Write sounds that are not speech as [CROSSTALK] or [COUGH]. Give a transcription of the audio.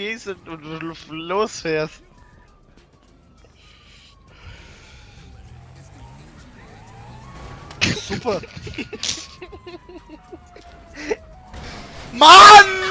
gehst und, und losfährst. Super. [LAUGHS] Mann!